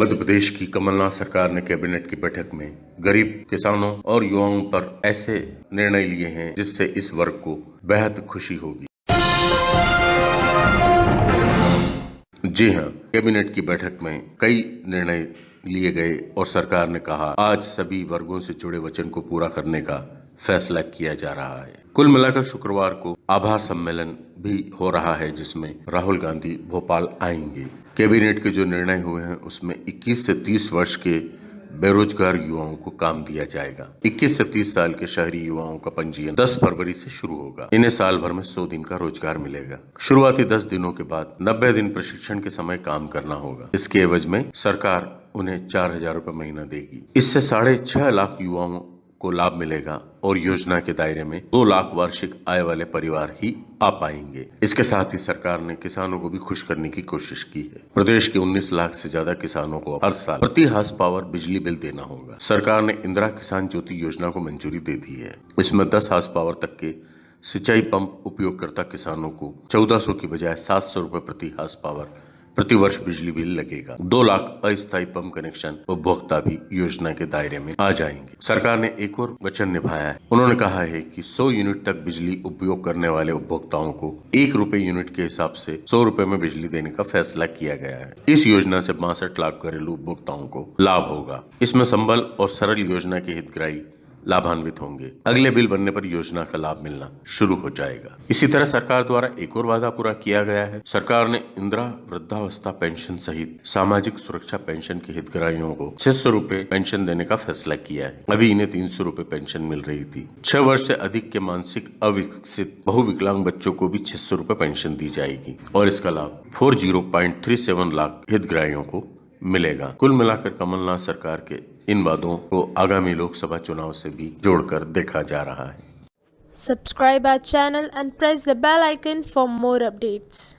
मध्य प्रदेश की कमलनाथ सरकार ने कैबिनेट की बैठक में गरीब किसानों और युवाओं पर ऐसे निर्णय लिए हैं जिससे इस वर्ग को बेहद खुशी होगी। जी हाँ कैबिनेट की बैठक में कई निर्णय लिए गए और सरकार ने कहा, आज सभी वर्गों से जुड़े वचन को पूरा करने का फैसला किया जा रहा है। कुल मिलाकर शुक्रवार को आभार सम्मेलन भी हो रहा है, जिसमें राहुल गांधी भोपाल आएँगे। कैबिनेट के जो निर्णय हुए हैं, उसमें 21 से 30 वर्ष के बेरोजगार युवाओं को काम दिया जाएगा। 21 से 30 साल के शहरी युवाओं का पंजीयन 10 फरवरी से शुरू होगा। इन्हें साल भर में 100 दिन का रोज़गार मिलेगा। शुरुआती 10 दिनों के बाद 90 दिन प्रशिक्षण के समय काम करना होगा। इसके एवज में सरकार उन्हें चार हज़ार रूपए महीना देगी। इससे साढ़े छह लाख युवाओं को लाभ मिलेगा और योजना के दायरे में दो लाख वार्षिक आय वाले परिवार ही आ पाएँगे। इसके साथ ही सरकार ने किसानों को भी खुश करने की कोशिश की है। प्रदेश के 19 लाख से ज़्यादा किसानों को हर साल प्रति हाउस पावर बिजली बिल देना होगा। सरकार ने इंदिरा किसान ज्योति योजना को मंजूरी दे दी है। इसमें दस हाउस पावर तक के सिंचाई पंप उपयोगकर्ता किसानों को चौदह की बजाय सात सौ प्रति हाउस पावर प्रति वर्ष बिजली बिल लगेगा। दो लाख अस्थायी पंप कनेक्शन उपभोक्ता भी योजना के दायरे में आ जाएँगे। सरकार ने एक और वचन निभाया है। उन्होंने कहा है कि 100 यूनिट तक बिजली उपयोग करने वाले उपभोक्ताओं को एक रूपए यूनिट के हिसाब से सौ रूपए में बिजली देने का फैसला किया गया है। इस योजना से बासठ लाख घरेलू उपभोक्ताओं को लाभ होगा। इसमें संबल और सरल योजना के हितग्राही लाभान्वित होंगे। अगले बिल बनने पर योजना का लाभ मिलना शुरू हो जाएगा। इसी तरह सरकार द्वारा एक और वादा पूरा किया गया है। सरकार ने इंदिरा वृद्धावस्था पेंशन सहित सामाजिक सुरक्षा पेंशन के हितग्राहियों को छह सौ रूपए पेंशन देने का फैसला किया है। अभी इन्हें तीन सौ रूपए पेंशन मिल रही थी। छह वर्ष से अधिक के मानसिक अविकसित बहुविकलांग बच्चों को भी छह सौ रूपए पेंशन दी जाएगी और इसका लाभ four zero point three seven lakh हितग्राहियों को मिलेगा। कुल मिलाकर कमलनाथ सरकार के इन वादों को आगामी लोकसभा चुनाव से भी जोड़कर देखा जा रहा है। Subscribe our channel and press the bell icon for more updates